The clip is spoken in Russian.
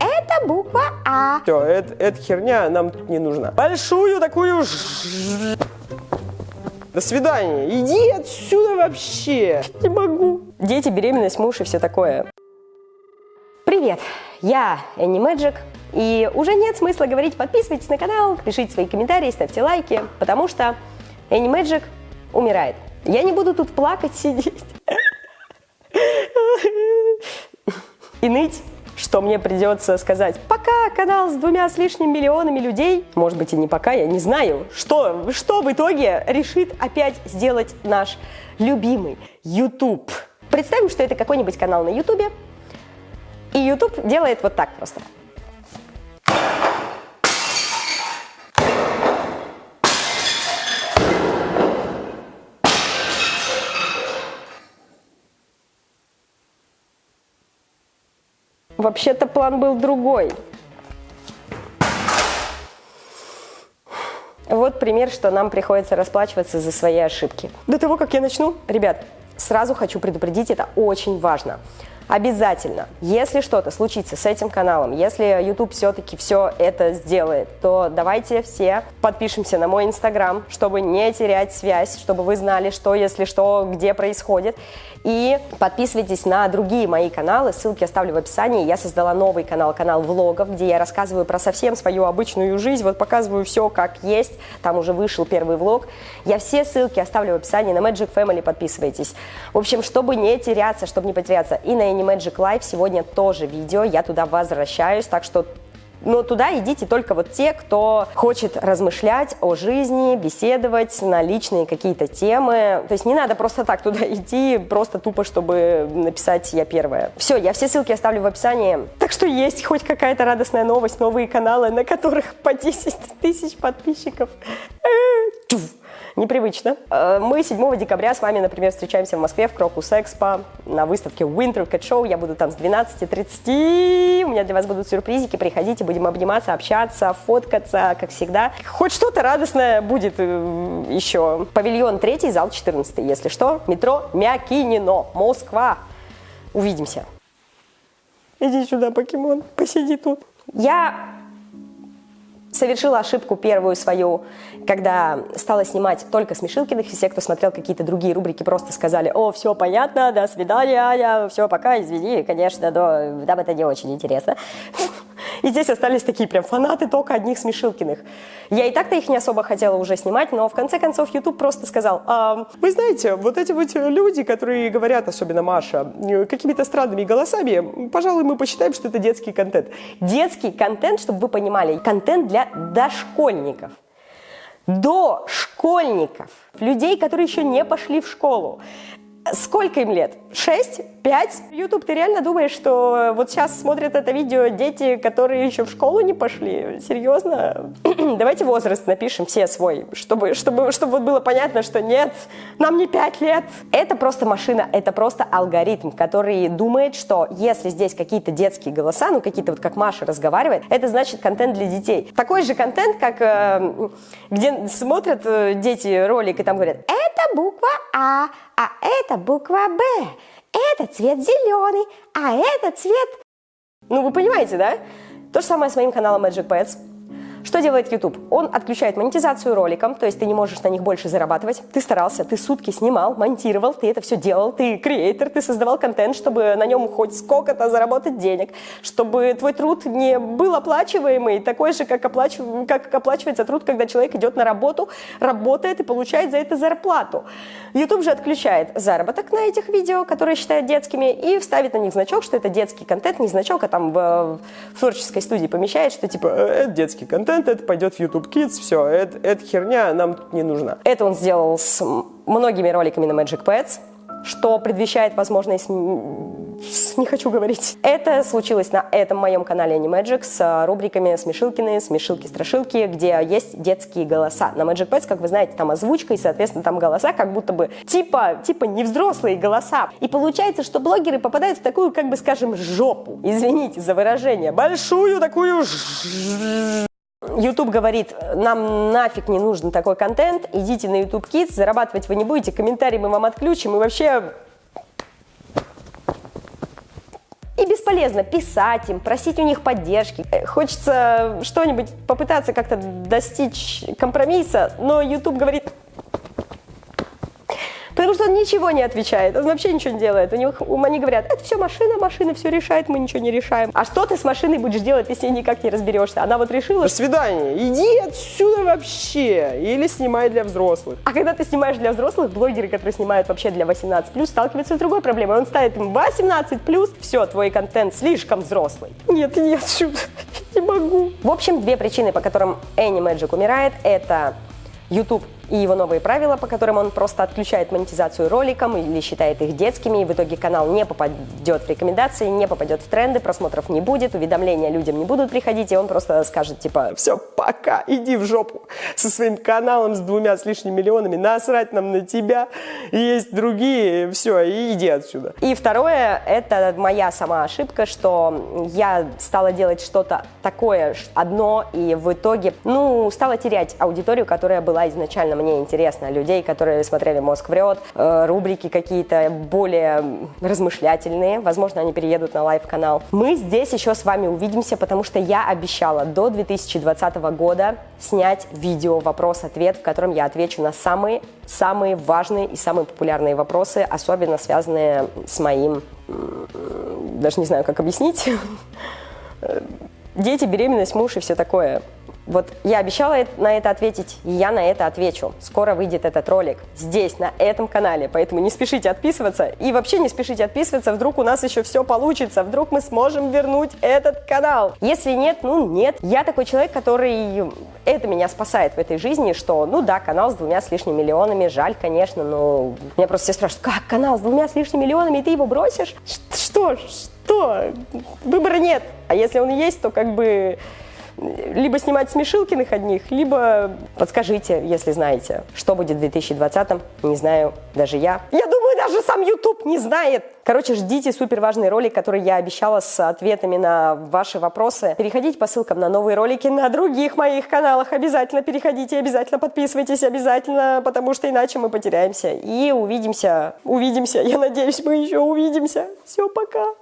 Это буква А. Все, это, эта херня нам тут не нужна. Большую такую... ж- До свидания. Иди отсюда вообще. Не могу. Дети, беременность, муж и все такое. Привет, я Энни Мэджик. И уже нет смысла говорить, подписывайтесь на канал, пишите свои комментарии, ставьте лайки, потому что Энни Мэджик умирает. Я не буду тут плакать, сидеть и ныть, что мне придется сказать «пока, канал с двумя с лишним миллионами людей». Может быть и не пока, я не знаю, что, что в итоге решит опять сделать наш любимый YouTube. Представим, что это какой-нибудь канал на YouTube, и YouTube делает вот так просто. Вообще-то план был другой. Вот пример, что нам приходится расплачиваться за свои ошибки. До того, как я начну, ребят, сразу хочу предупредить, это очень важно. Обязательно, если что-то случится с этим каналом, если YouTube все-таки все это сделает, то давайте все подпишемся на мой инстаграм, чтобы не терять связь, чтобы вы знали, что, если что, где происходит. И подписывайтесь на другие мои каналы, ссылки оставлю в описании. Я создала новый канал, канал влогов, где я рассказываю про совсем свою обычную жизнь, вот показываю все как есть, там уже вышел первый влог. Я все ссылки оставлю в описании, на Magic Family подписывайтесь. В общем, чтобы не теряться, чтобы не потеряться, и на Animagic Live сегодня тоже видео, я туда возвращаюсь, так что но туда идите только вот те, кто хочет размышлять о жизни, беседовать на личные какие-то темы. То есть не надо просто так туда идти, просто тупо, чтобы написать «я первая». Все, я все ссылки оставлю в описании. Так что есть хоть какая-то радостная новость, новые каналы, на которых по 10 тысяч подписчиков. Э. Непривычно. Э, Мы 7 декабря с вами, например, встречаемся в Москве в Крокус Экспо на выставке Winter Cat Show. Я буду там с 12.30. У меня для вас будут сюрпризики. Приходите, будем обниматься, общаться, фоткаться, как всегда. Хоть что-то радостное будет э, еще. Павильон 3, зал 14, если что. Метро Мякинино, Москва. Увидимся. Иди сюда, покемон, посиди тут. Я совершила ошибку первую свою, когда стала снимать только Смешилкиных, и все, кто смотрел какие-то другие рубрики, просто сказали, о, все понятно, до свидания, Аня, все, пока, извини, конечно, но нам это не очень интересно. И здесь остались такие прям фанаты только одних Смешилкиных. Я и так-то их не особо хотела уже снимать, но в конце концов YouTube просто сказал, «А, Вы знаете, вот эти вот люди, которые говорят, особенно Маша, какими-то странными голосами, пожалуй, мы посчитаем, что это детский контент. детский контент, чтобы вы понимали, контент для дошкольников, до школьников, людей, которые еще не пошли в школу. Сколько им лет? Шесть? Пять? YouTube, ты реально думаешь, что вот сейчас смотрят это видео дети, которые еще в школу не пошли? Серьезно? Давайте возраст напишем все свой, чтобы, чтобы, чтобы вот было понятно, что нет, нам не пять лет. Это просто машина, это просто алгоритм, который думает, что если здесь какие-то детские голоса, ну какие-то вот как Маша разговаривает, это значит контент для детей. Такой же контент, как э, где смотрят э, дети ролик и там говорят, это буква А, а это буква Б, это цвет зеленый, а это цвет... Ну, вы понимаете, да? То же самое с моим каналом Magic Pets. Что делает YouTube? Он отключает монетизацию роликам, то есть ты не можешь на них больше зарабатывать. Ты старался, ты сутки снимал, монтировал, ты это все делал, ты креатор, ты создавал контент, чтобы на нем хоть сколько-то заработать денег, чтобы твой труд не был оплачиваемый, такой же, как, оплач... как оплачивается труд, когда человек идет на работу, работает и получает за это зарплату. YouTube же отключает заработок на этих видео, которые считает детскими, и вставит на них значок, что это детский контент, не значок, а там в, в творческой студии помещает, что типа Э, Это детский контент, это пойдет в YouTube Kids, все, это, эта херня нам тут не нужна. Это он сделал с многими роликами на Magic Pets, что предвещает возможность... Не хочу говорить. Это случилось на этом моем канале Animagic с а, рубриками «Смешилкины», «Смешилки-страшилки», где есть детские голоса. На Magic Pets, как вы знаете, там озвучка, и, соответственно, там голоса как будто бы типа, типа невзрослые голоса. И получается, что блогеры попадают в такую, как бы скажем, жопу. Извините за выражение. Большую такую... YouTube говорит, нам нафиг не нужен такой контент, идите на YouTube Kids, зарабатывать вы не будете, комментарии мы вам отключим, и вообще И бесполезно писать им, просить у них поддержки. Э, хочется что-нибудь попытаться как-то достичь компромисса, но YouTube говорит, Потому что он ничего не отвечает, он вообще ничего не делает. У них они говорят, это все машина, машина все решает, мы ничего не решаем. А что ты с машиной будешь делать, если никак не разберешься? Она вот решила... До свидания, иди отсюда вообще. Или снимай для взрослых. А когда ты снимаешь для взрослых, блогеры, которые снимают вообще для 18+, сталкиваются с другой проблемой. Он ставит им 18+, все, твой контент слишком взрослый. Нет, иди отсюда, не могу. В общем, две причины, по которым Энни Мэджик умирает, это YouTube и его новые правила, по которым он просто отключает монетизацию роликам или считает их детскими, и в итоге канал не попадет в рекомендации, не попадет в тренды, просмотров не будет, уведомления людям не будут приходить, и он просто скажет типа «Все, пока, иди в жопу со своим каналом с двумя с лишним миллионами, насрать нам на тебя, есть другие, все, и иди отсюда». И второе, это моя сама ошибка, что я стала делать что-то такое одно, и в итоге, ну, стала терять аудиторию, которая была изначально мне интересно, людей, которые смотрели «Мозг врет», э, рубрики какие-то более размышлятельные, возможно, они переедут на лайв-канал. Мы здесь еще с вами увидимся, потому что я обещала до 2020 года снять видео «Вопрос-ответ», в котором я отвечу на самые, самые важные и самые популярные вопросы, особенно связанные с моим, даже не знаю, как объяснить, дети, беременность, муж и все такое. Вот я обещала на это ответить, и я на это отвечу. Скоро выйдет этот ролик здесь, на этом канале, поэтому не спешите отписываться. И вообще не спешите отписываться, вдруг у нас еще все получится, вдруг мы сможем вернуть этот канал. Если нет, ну нет. Я такой человек, который... Это меня спасает в этой жизни, что, ну да, канал с двумя с лишним миллионами, жаль, конечно, но... Меня просто все спрашивают, как канал с двумя с лишним миллионами, и ты его бросишь? Что? Что? Выбора нет. А если он есть, то как бы либо снимать смешилкиных одних, либо подскажите, если знаете, что будет в 2020-м, не знаю даже я. Я думаю, даже сам YouTube не знает. Короче, ждите супер важный ролик, который я обещала с ответами на ваши вопросы. Переходите по ссылкам на новые ролики на других моих каналах. Обязательно переходите, обязательно подписывайтесь, обязательно, потому что иначе мы потеряемся. И увидимся, увидимся. Я надеюсь, мы еще увидимся. Все, пока.